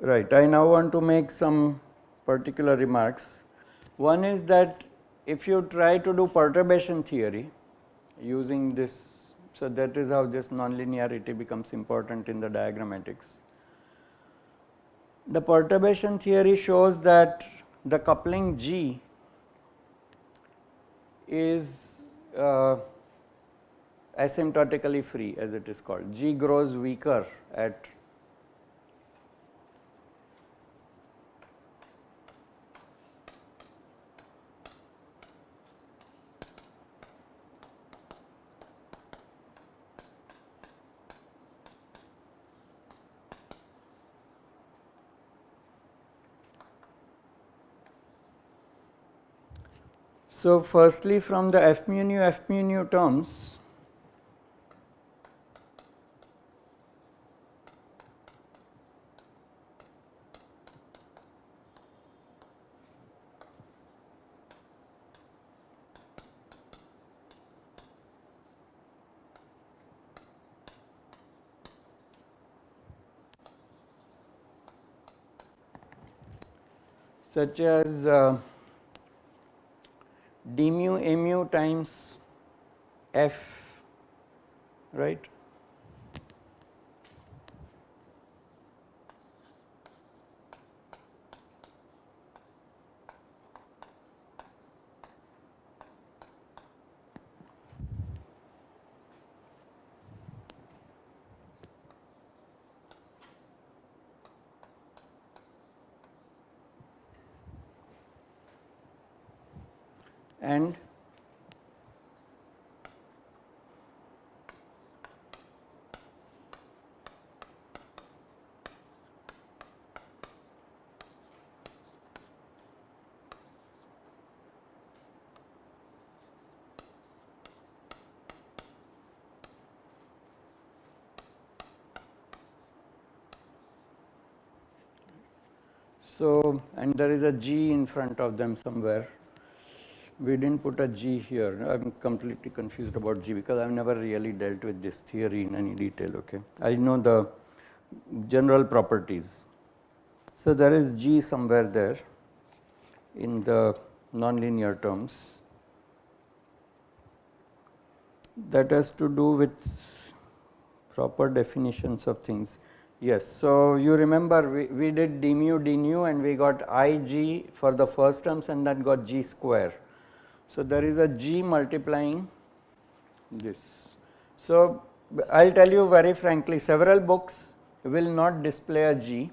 Right, I now want to make some particular remarks. One is that if you try to do perturbation theory using this, so that is how this nonlinearity becomes important in the diagrammatics. The perturbation theory shows that the coupling G is uh, asymptotically free as it is called. G grows weaker at So, firstly from the f mu nu f mu nu terms such as uh, d mu mu times f right and So, and there is a G in front of them somewhere we did not put a G here. I am completely confused about G because I have never really dealt with this theory in any detail. Okay, I know the general properties. So there is G somewhere there in the nonlinear terms that has to do with proper definitions of things. Yes, so you remember we, we did d mu d nu and we got i g for the first terms and that got g square. So, there is a G multiplying this. So, I will tell you very frankly several books will not display a G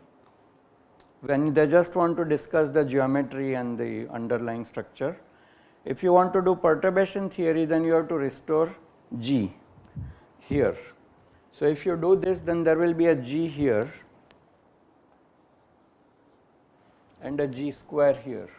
when they just want to discuss the geometry and the underlying structure. If you want to do perturbation theory then you have to restore G here. So, if you do this then there will be a G here and a G square here.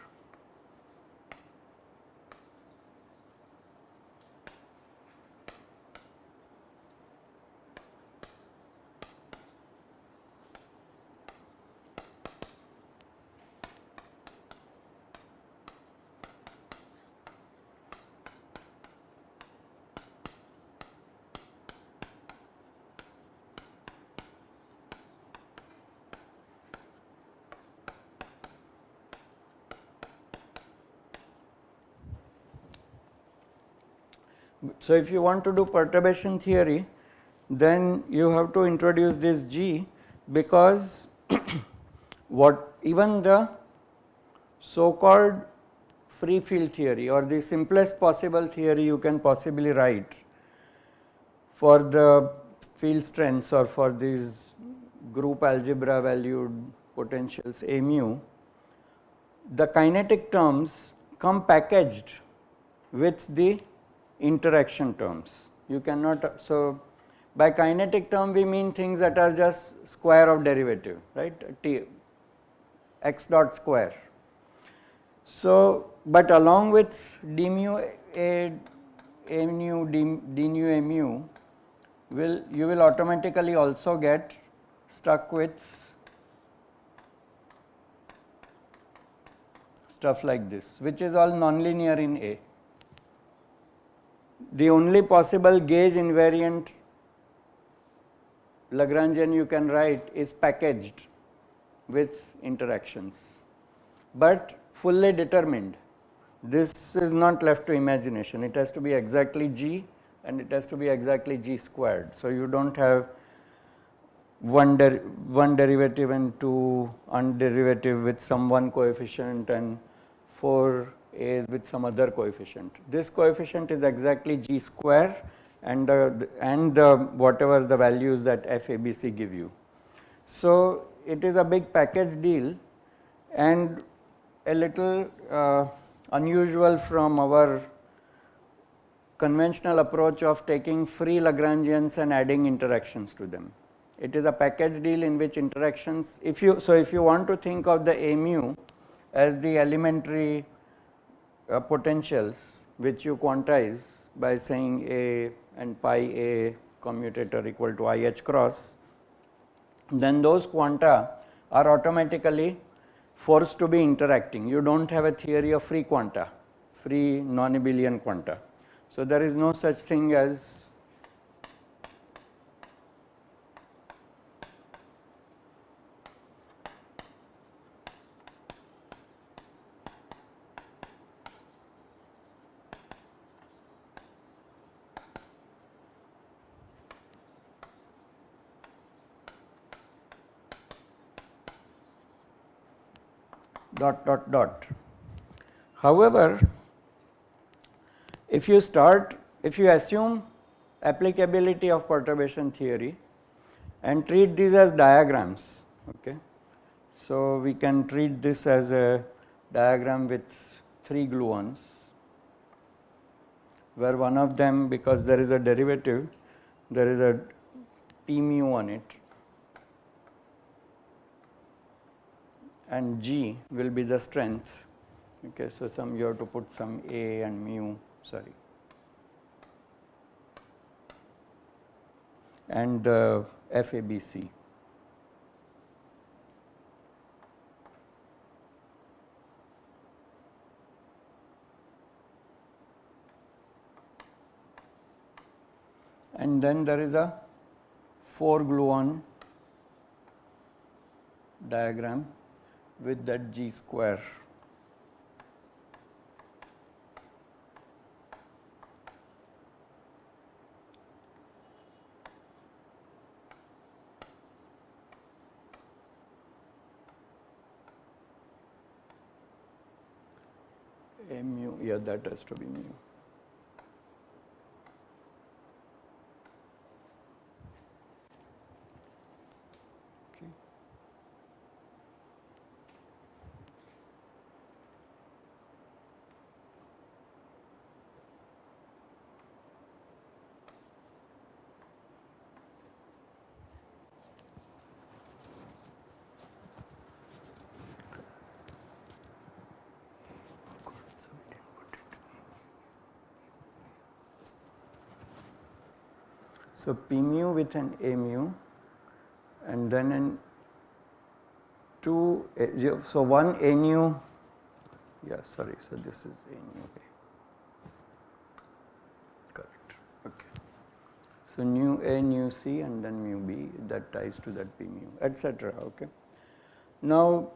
So, if you want to do perturbation theory then you have to introduce this G because what even the so called free field theory or the simplest possible theory you can possibly write for the field strengths or for these group algebra valued potentials A mu, the kinetic terms come packaged with the interaction terms. You cannot, so by kinetic term we mean things that are just square of derivative, right, t x dot square. So, but along with d mu a, a mu d, d nu a mu will you will automatically also get stuck with stuff like this which is all nonlinear in A. The only possible gauge invariant Lagrangian you can write is packaged with interactions, but fully determined. This is not left to imagination, it has to be exactly g and it has to be exactly g squared. So, you do not have one, der one derivative and two underivative with some one coefficient and 4 a's with some other coefficient. This coefficient is exactly g square and the and the whatever the values that FABC give you. So, it is a big package deal and a little uh, unusual from our conventional approach of taking free Lagrangians and adding interactions to them. It is a package deal in which interactions if you so if you want to think of the mu as the elementary uh, potentials which you quantize by saying a and pi a commutator equal to i h cross then those quanta are automatically forced to be interacting. You do not have a theory of free quanta, free non-abelian quanta. So, there is no such thing as dot dot dot. However, if you start if you assume applicability of perturbation theory and treat these as diagrams okay. So, we can treat this as a diagram with 3 gluons where one of them because there is a derivative there is a p mu on it and G will be the strength. Okay, so some you have to put some A and mu, sorry. And uh, FABC. And then there is a 4 gluon diagram with that g square. mu, yeah that has to be mu. So, P mu with an A mu and then in 2 eh, a, so 1 A nu yeah sorry so this is A nu okay. correct okay. So, nu A nu C and then mu B that ties to that P mu etc. okay. Now,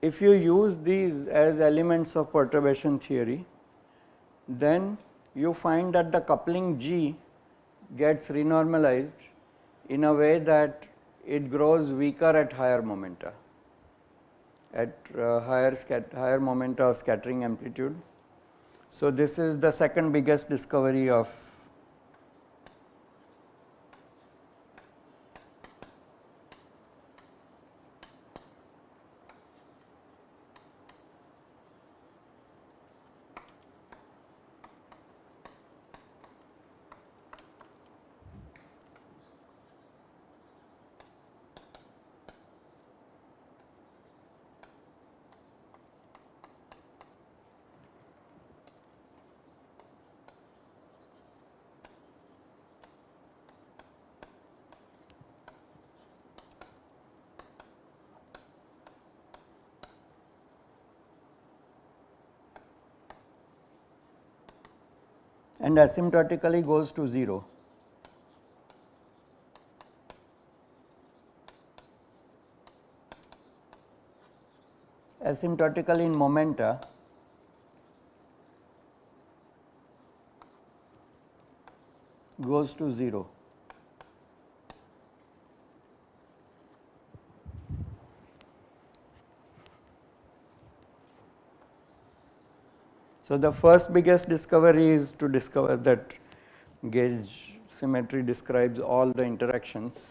if you use these as elements of perturbation theory then you find that the coupling G gets renormalized in a way that it grows weaker at higher momenta at uh, higher higher momenta of scattering amplitude. So, this is the second biggest discovery of and asymptotically goes to 0. Asymptotically in momenta goes to 0. So, the first biggest discovery is to discover that gauge symmetry describes all the interactions,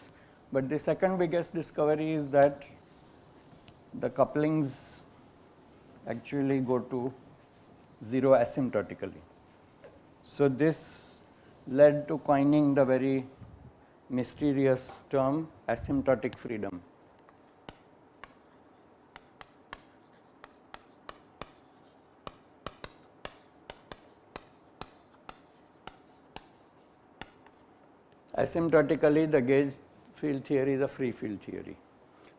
but the second biggest discovery is that the couplings actually go to 0 asymptotically. So, this led to coining the very mysterious term asymptotic freedom. Asymptotically the gauge field theory is a free field theory.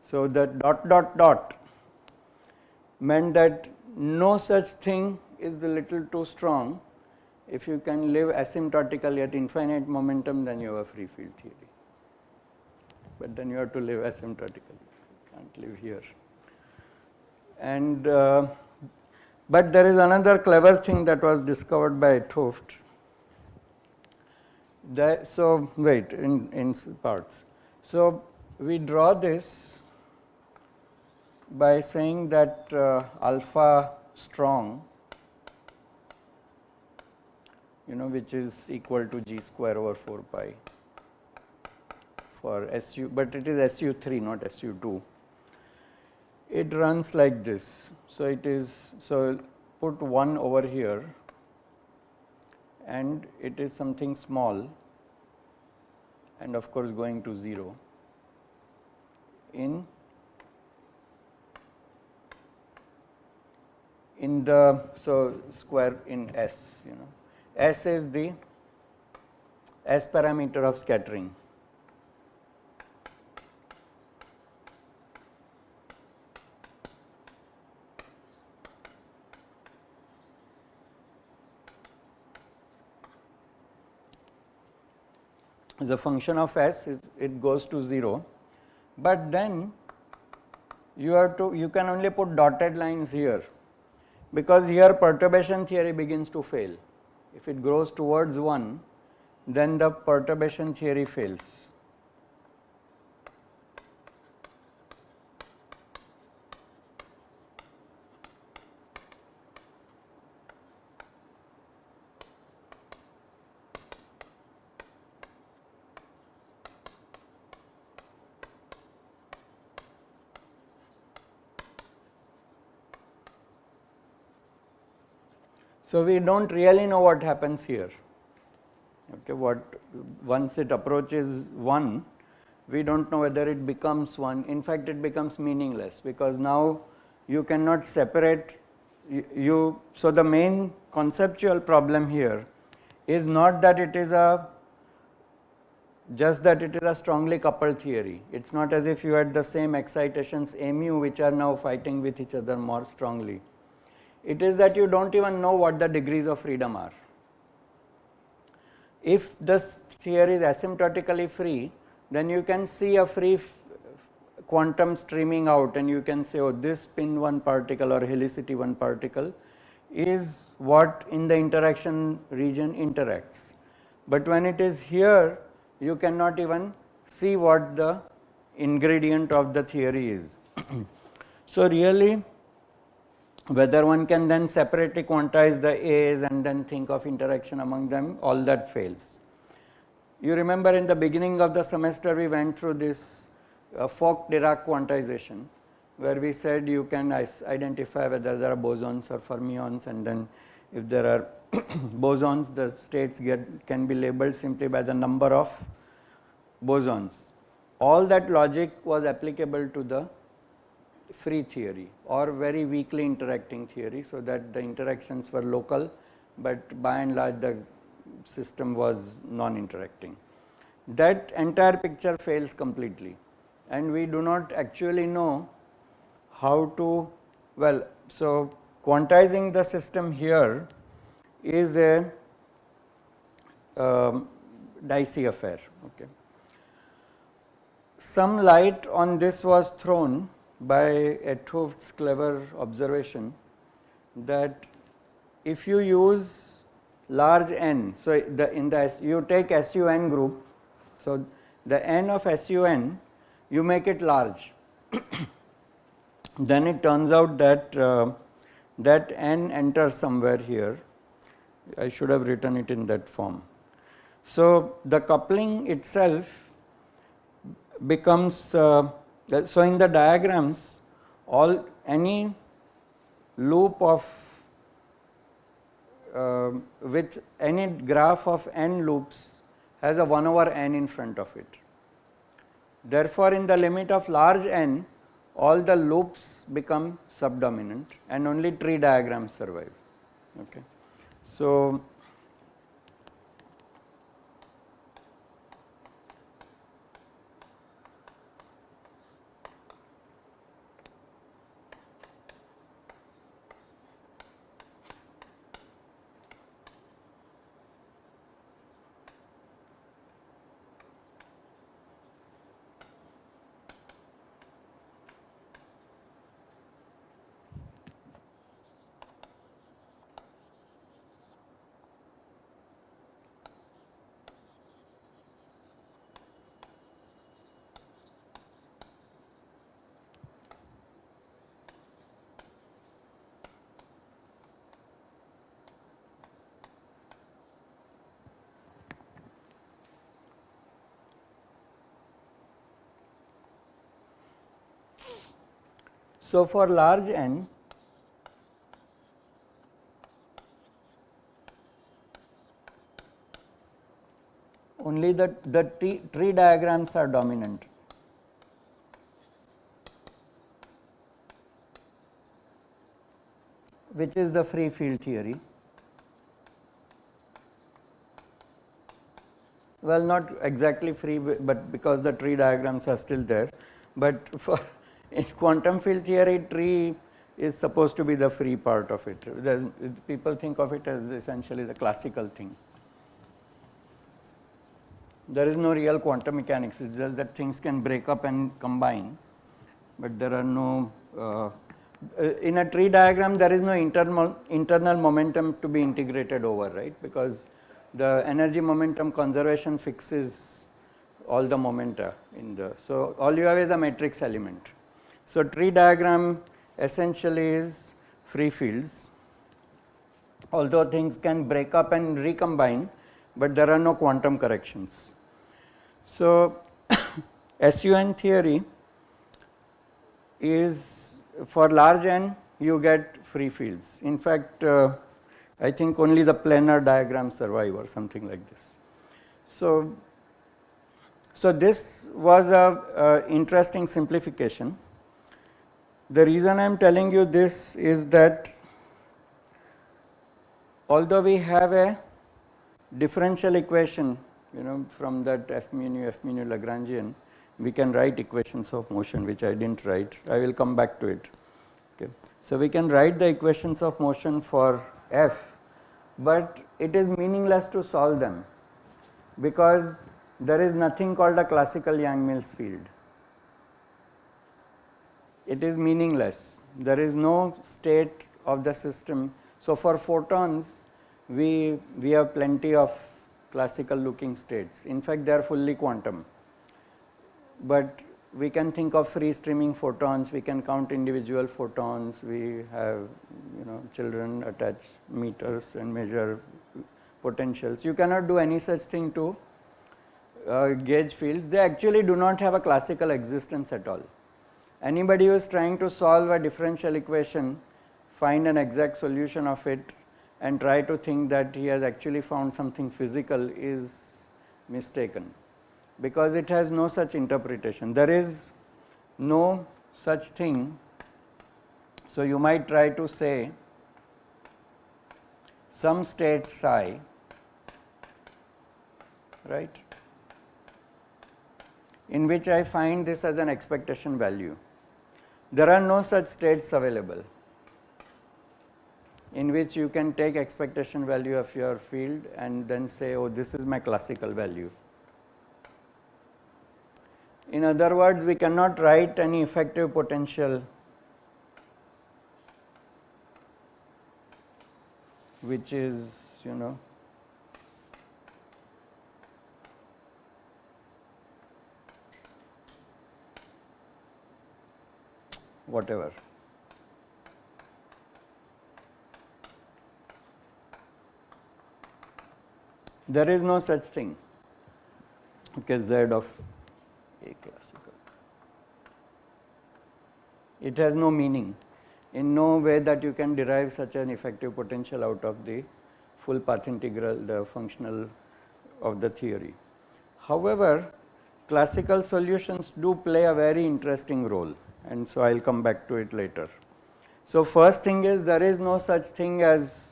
So, the dot dot dot meant that no such thing is a little too strong if you can live asymptotically at infinite momentum then you have a free field theory, but then you have to live asymptotically you can't live here. And uh, but there is another clever thing that was discovered by 't Hooft that, so wait in, in parts. So we draw this by saying that uh, alpha strong you know which is equal to g square over 4 pi for SU, but it is SU3 not SU2. It runs like this. So, it is so put 1 over here and it is something small and of course going to 0 in in the so square in S you know. S is the S parameter of scattering a function of s it goes to 0, but then you have to you can only put dotted lines here because here perturbation theory begins to fail. If it grows towards 1 then the perturbation theory fails. So, we do not really know what happens here, okay, what once it approaches 1, we do not know whether it becomes 1, in fact it becomes meaningless because now you cannot separate you, so the main conceptual problem here is not that it is a just that it is a strongly coupled theory. It is not as if you had the same excitations mu which are now fighting with each other more strongly it is that you do not even know what the degrees of freedom are. If this theory is asymptotically free, then you can see a free quantum streaming out and you can say oh this spin 1 particle or helicity 1 particle is what in the interaction region interacts. But when it is here you cannot even see what the ingredient of the theory is. so, really whether one can then separately quantize the A's and then think of interaction among them all that fails. You remember in the beginning of the semester we went through this uh, Fock-Dirac quantization where we said you can identify whether there are bosons or fermions and then if there are bosons the states get can be labeled simply by the number of bosons. All that logic was applicable to the free theory or very weakly interacting theory. So, that the interactions were local, but by and large the system was non-interacting. That entire picture fails completely and we do not actually know how to well. So, quantizing the system here is a um, dicey affair. Okay. Some light on this was thrown by 't clever observation that if you use large n, so the in the you take SUN group, so the n of SUN you make it large, then it turns out that uh, that n enters somewhere here. I should have written it in that form. So, the coupling itself becomes uh, so in the diagrams all any loop of uh, with any graph of n loops has a 1 over n in front of it. Therefore, in the limit of large n all the loops become subdominant and only tree diagrams survive. Okay. So, So, for large n only the, the tree, tree diagrams are dominant. which is the free field theory. Well, not exactly free, but because the tree diagrams are still there, but for in quantum field theory tree is supposed to be the free part of it. People think of it as essentially the classical thing. There is no real quantum mechanics, it is just that things can break up and combine, but there are no, uh, in a tree diagram there is no internal, internal momentum to be integrated over, right, because the energy momentum conservation fixes all the momenta in the, so all you have is a matrix element. So, tree diagram essentially is free fields although things can break up and recombine, but there are no quantum corrections. So, SUN theory is for large n you get free fields. In fact, uh, I think only the planar diagrams survive or something like this. So, so this was a interesting simplification the reason I am telling you this is that although we have a differential equation you know from that f mu f mu Lagrangian we can write equations of motion which I did not write. I will come back to it. Okay. So we can write the equations of motion for f but it is meaningless to solve them because there is nothing called a classical Yang-Mills field it is meaningless. There is no state of the system. So, for photons we, we have plenty of classical looking states. In fact, they are fully quantum, but we can think of free streaming photons, we can count individual photons, we have you know children attach meters and measure potentials. You cannot do any such thing to uh, gauge fields, they actually do not have a classical existence at all. Anybody who is trying to solve a differential equation, find an exact solution of it and try to think that he has actually found something physical is mistaken because it has no such interpretation. There is no such thing. So, you might try to say some state psi right in which I find this as an expectation value there are no such states available in which you can take expectation value of your field and then say oh this is my classical value. In other words we cannot write any effective potential which is you know whatever. There is no such thing okay z of a classical. It has no meaning in no way that you can derive such an effective potential out of the full path integral the functional of the theory. However, classical solutions do play a very interesting role and so I will come back to it later. So, first thing is there is no such thing as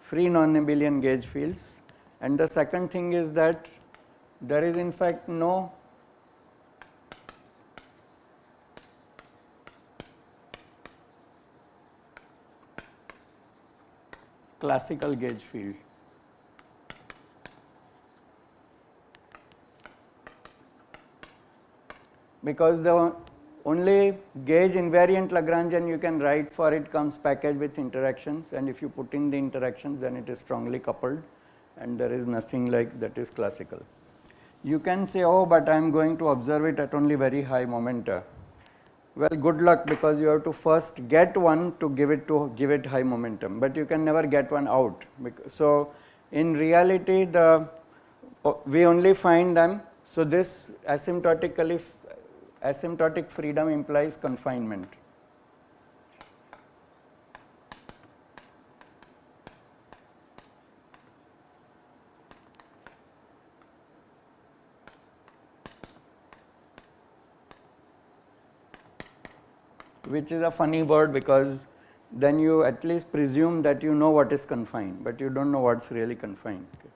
free non-abelian gauge fields and the second thing is that there is in fact no classical gauge field. Because the only gauge invariant Lagrangian you can write for it comes packaged with interactions and if you put in the interactions then it is strongly coupled and there is nothing like that is classical. You can say oh but I am going to observe it at only very high momenta. Well good luck because you have to first get one to give it to give it high momentum but you can never get one out. So in reality the we only find them so this asymptotically asymptotic freedom implies confinement. which is a funny word because then you at least presume that you know what is confined, but you do not know what is really confined. Okay.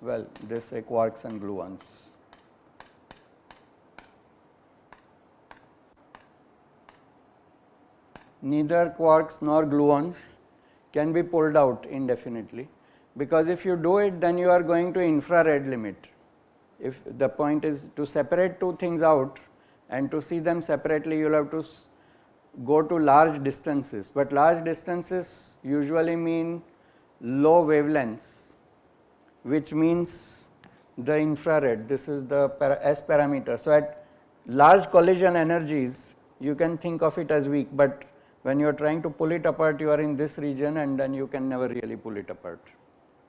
Well, they say quarks and gluons. Neither quarks nor gluons can be pulled out indefinitely because if you do it then you are going to infrared limit. If the point is to separate two things out and to see them separately you will have to go to large distances, but large distances usually mean low wavelengths which means the infrared this is the S parameter. So, at large collision energies you can think of it as weak, but when you are trying to pull it apart you are in this region and then you can never really pull it apart.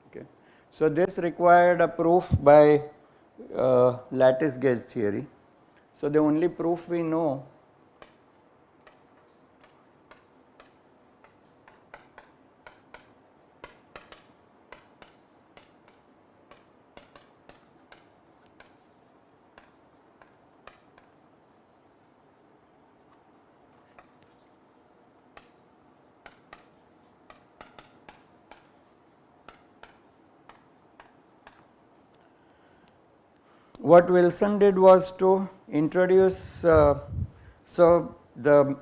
Okay. So, this required a proof by uh, lattice gauge theory. So, the only proof we know what Wilson did was to introduce, uh, so the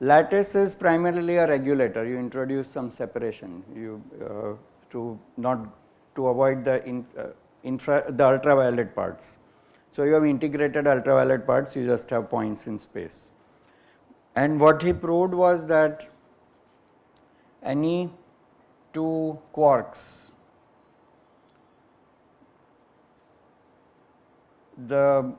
lattice is primarily a regulator, you introduce some separation, you uh, to not to avoid the in, uh, infra the ultraviolet parts. So, you have integrated ultraviolet parts, you just have points in space. And what he proved was that any two quarks the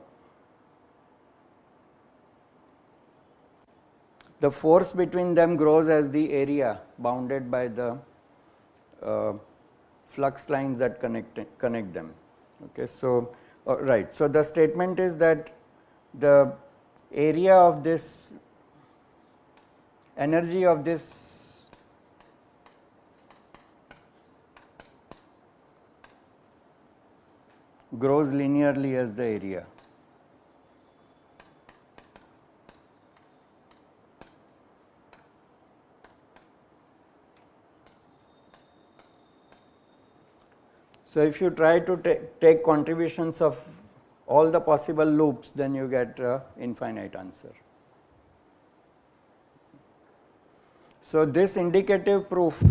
the force between them grows as the area bounded by the uh, flux lines that connect connect them. Okay so uh, right so the statement is that the area of this energy of this grows linearly as the area. So, if you try to take contributions of all the possible loops then you get a infinite answer. So, this indicative proof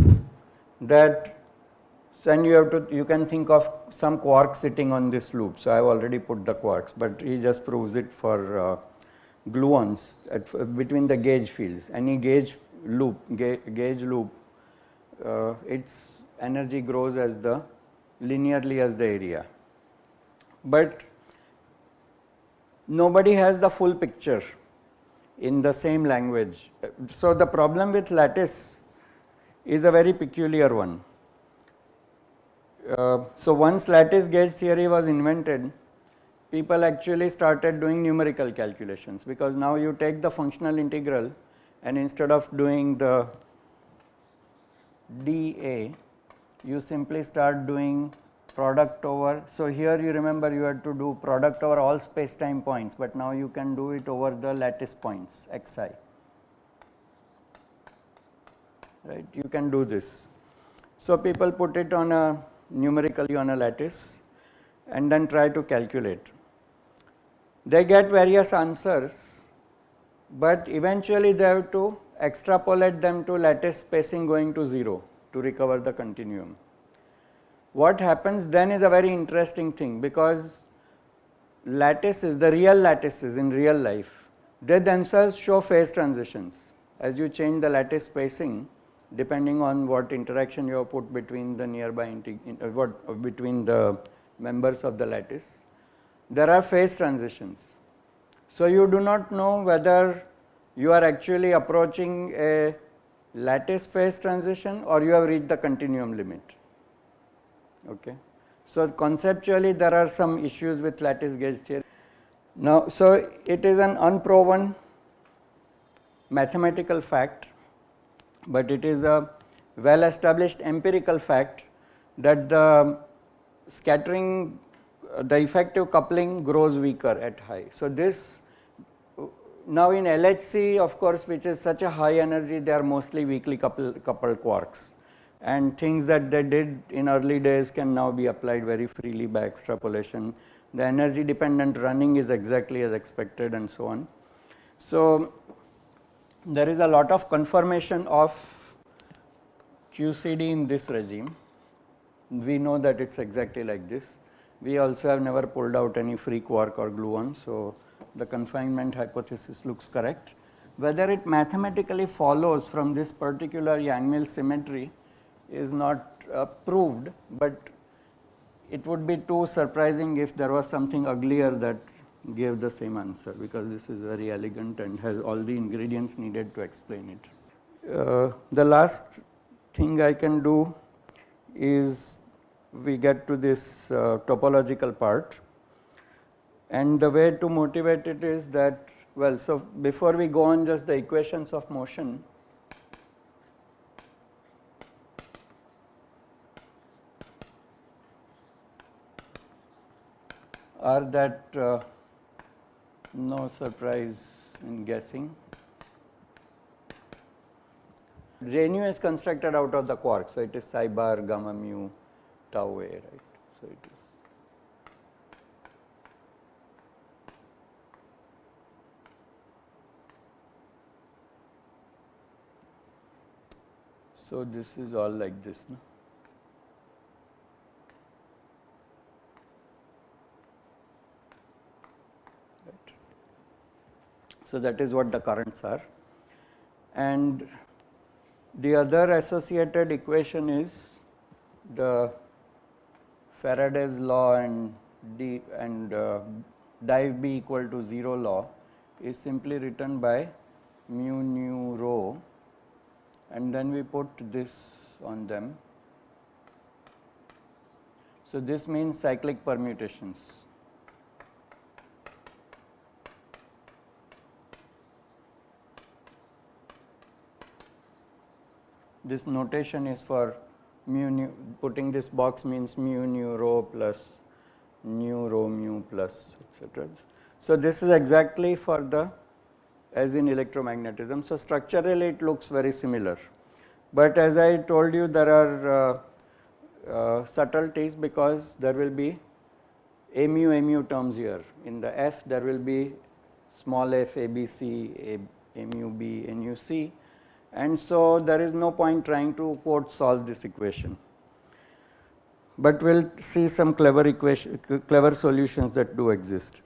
that then you have to you can think of some quark sitting on this loop. So, I have already put the quarks, but he just proves it for uh, gluons at, between the gauge fields. Any gauge loop, ga gauge loop, uh, its energy grows as the linearly as the area. But nobody has the full picture in the same language. So, the problem with lattice is a very peculiar one. Uh, so, once lattice gauge theory was invented, people actually started doing numerical calculations because now you take the functional integral and instead of doing the dA, you simply start doing product over. So, here you remember you had to do product over all space time points, but now you can do it over the lattice points xi right you can do this. So, people put it on a numerically on a lattice and then try to calculate. They get various answers, but eventually they have to extrapolate them to lattice spacing going to 0 to recover the continuum. What happens then is a very interesting thing because lattices, the real lattices in real life, they themselves show phase transitions. As you change the lattice spacing, depending on what interaction you have put between the nearby uh, what uh, between the members of the lattice, there are phase transitions. So, you do not know whether you are actually approaching a lattice phase transition or you have reached the continuum limit. Okay. So, conceptually there are some issues with lattice gauge theory. Now, so it is an unproven mathematical fact, but it is a well established empirical fact that the scattering the effective coupling grows weaker at high. So, this now in LHC of course which is such a high energy they are mostly weakly coupled, coupled quarks and things that they did in early days can now be applied very freely by extrapolation. The energy dependent running is exactly as expected and so on. So, there is a lot of confirmation of QCD in this regime. We know that it is exactly like this. We also have never pulled out any free quark or gluon. So, the confinement hypothesis looks correct. Whether it mathematically follows from this particular Yang-Mills symmetry is not uh, proved, but it would be too surprising if there was something uglier that gave the same answer because this is very elegant and has all the ingredients needed to explain it. Uh, the last thing I can do is we get to this uh, topological part and the way to motivate it is that well so before we go on just the equations of motion are that uh, no surprise in guessing. J nu is constructed out of the quark, so it is psi bar gamma mu tau a, right. So it is. So this is all like this. No? So, that is what the currents are and the other associated equation is the Faraday's law and d and uh, div b equal to 0 law is simply written by mu nu rho and then we put this on them. So, this means cyclic permutations. This notation is for mu nu putting this box means mu nu rho plus nu rho mu plus etc. So, this is exactly for the as in electromagnetism. So, structurally it looks very similar, but as I told you there are uh, uh, subtleties because there will be a mu a mu terms here in the f there will be small f a b c a, a mu b a mu c and so there is no point trying to quote solve this equation. But we will see some clever equation, clever solutions that do exist.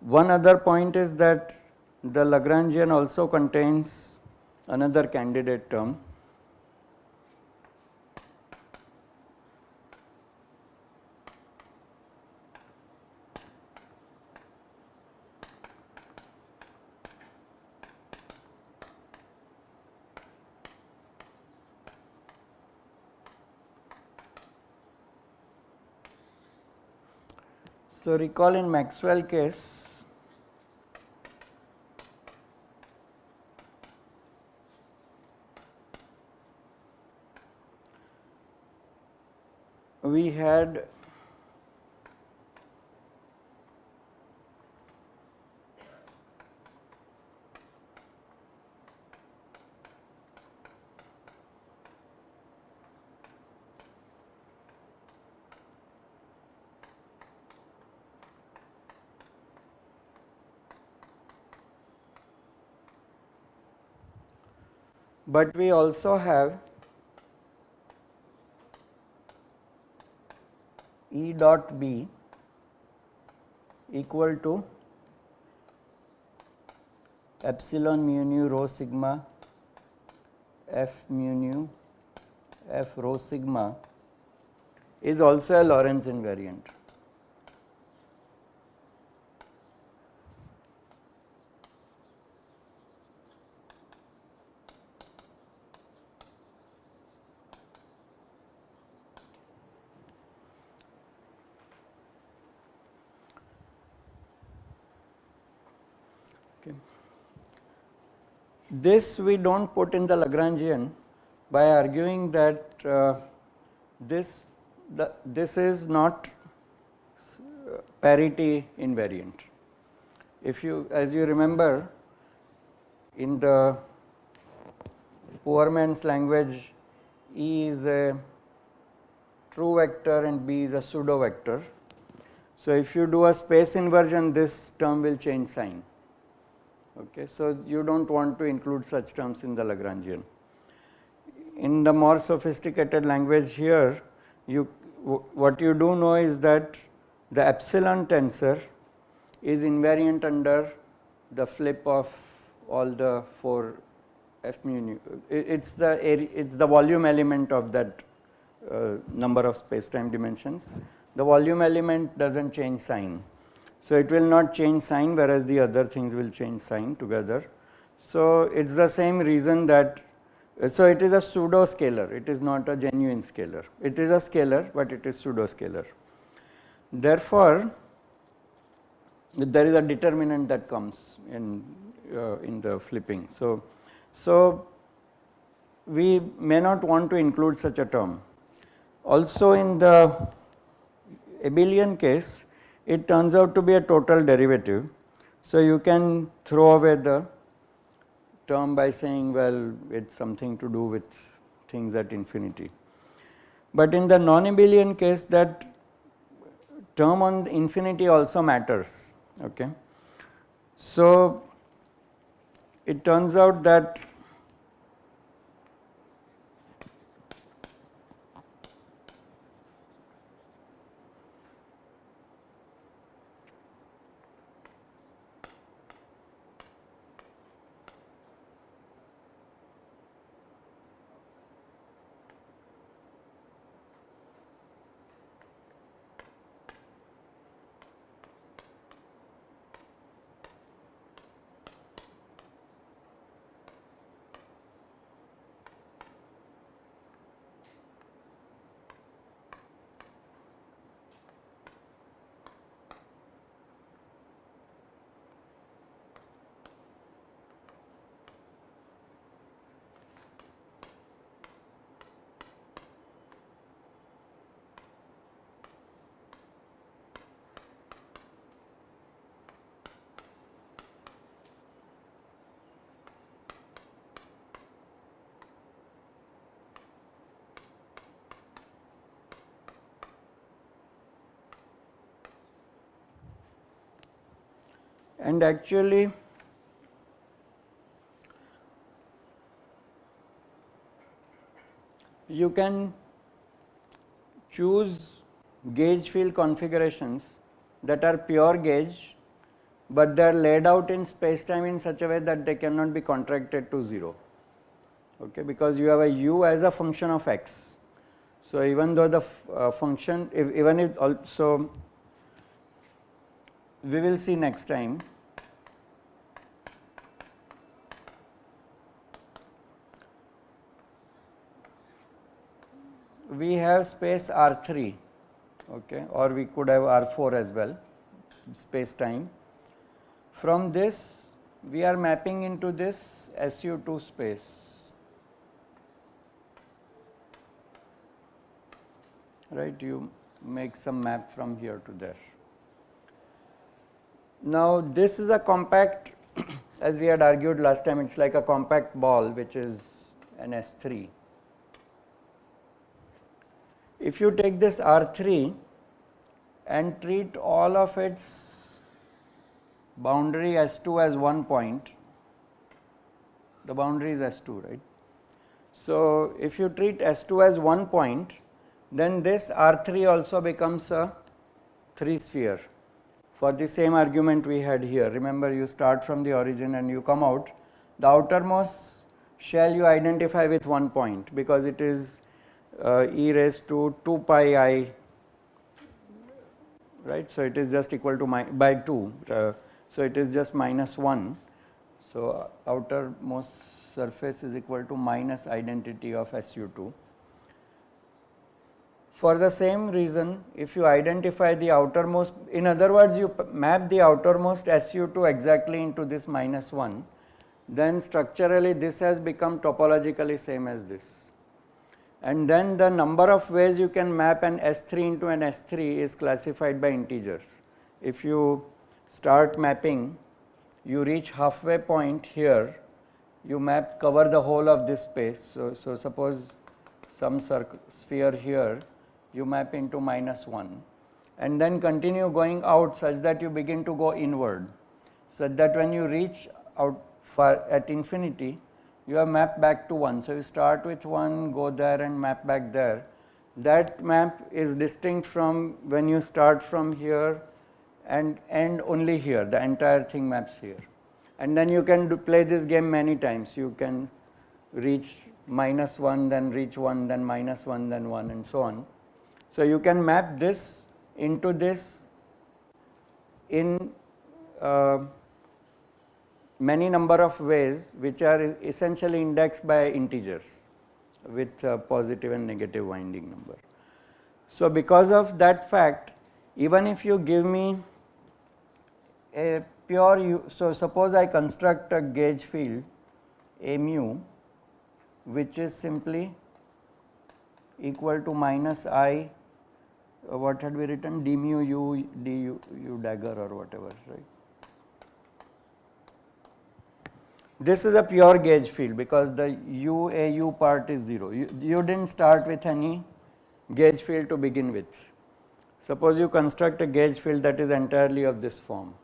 One other point is that the Lagrangian also contains another candidate term So, recall in Maxwell case we had but we also have E dot B equal to epsilon mu nu rho sigma f mu nu f rho sigma is also a Lorentz invariant. This we do not put in the Lagrangian by arguing that uh, this the, this is not parity invariant. If you as you remember in the poor man's language E is a true vector and B is a pseudo vector. So, if you do a space inversion this term will change sign Okay. So, you do not want to include such terms in the Lagrangian. In the more sophisticated language here, you what you do know is that the epsilon tensor is invariant under the flip of all the 4 f mu nu. It is the it is the volume element of that uh, number of space time dimensions. The volume element does not change sign. So, it will not change sign whereas the other things will change sign together. So, it is the same reason that so it is a pseudo scalar it is not a genuine scalar it is a scalar but it is pseudo scalar. Therefore, there is a determinant that comes in uh, in the flipping. So, so we may not want to include such a term. Also in the abelian case it turns out to be a total derivative. So, you can throw away the term by saying well it is something to do with things at infinity. But in the non-abelian case that term on infinity also matters. Okay. So, it turns out that and actually you can choose gauge field configurations that are pure gauge, but they are laid out in space time in such a way that they cannot be contracted to 0 okay, because you have a u as a function of x. So, even though the uh, function if, even if also we will see next time we have space R3 okay, or we could have R4 as well space time. From this we are mapping into this SU2 space right you make some map from here to there. Now this is a compact as we had argued last time it is like a compact ball which is an S3 if you take this R3 and treat all of its boundary S2 as one point, the boundary is S2 right. So, if you treat S2 as one point then this R3 also becomes a 3 sphere for the same argument we had here. Remember you start from the origin and you come out the outermost shell you identify with one point because it is uh, e raised to 2 pi i right. So, it is just equal to my by 2. Uh, so, it is just minus 1. So, outermost surface is equal to minus identity of SU2. For the same reason if you identify the outermost in other words you map the outermost SU2 exactly into this minus 1 then structurally this has become topologically same as this and then the number of ways you can map an S3 into an S3 is classified by integers. If you start mapping, you reach halfway point here, you map cover the whole of this space. So, so suppose some sphere here, you map into minus 1 and then continue going out such that you begin to go inward, such that when you reach out far at infinity, you have mapped back to 1. So, you start with 1, go there and map back there. That map is distinct from when you start from here and end only here, the entire thing maps here. And then you can play this game many times. You can reach minus 1, then reach 1, then minus 1, then 1 and so on. So, you can map this into this in uh, many number of ways which are essentially indexed by integers with positive and negative winding number. So, because of that fact even if you give me a pure so suppose I construct a gauge field a mu which is simply equal to minus i uh, what had we written d mu u d u, u dagger or whatever right This is a pure gauge field because the UAU part is 0. You, you did not start with any gauge field to begin with. Suppose you construct a gauge field that is entirely of this form.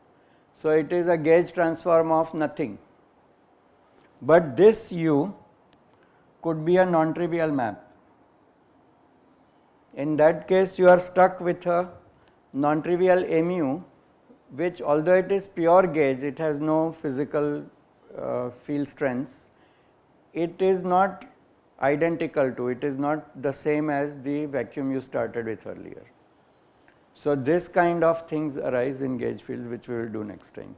So, it is a gauge transform of nothing, but this U could be a non-trivial map. In that case you are stuck with a non-trivial mu which although it is pure gauge it has no physical uh, field strengths, it is not identical to, it is not the same as the vacuum you started with earlier. So, this kind of things arise in gauge fields which we will do next time.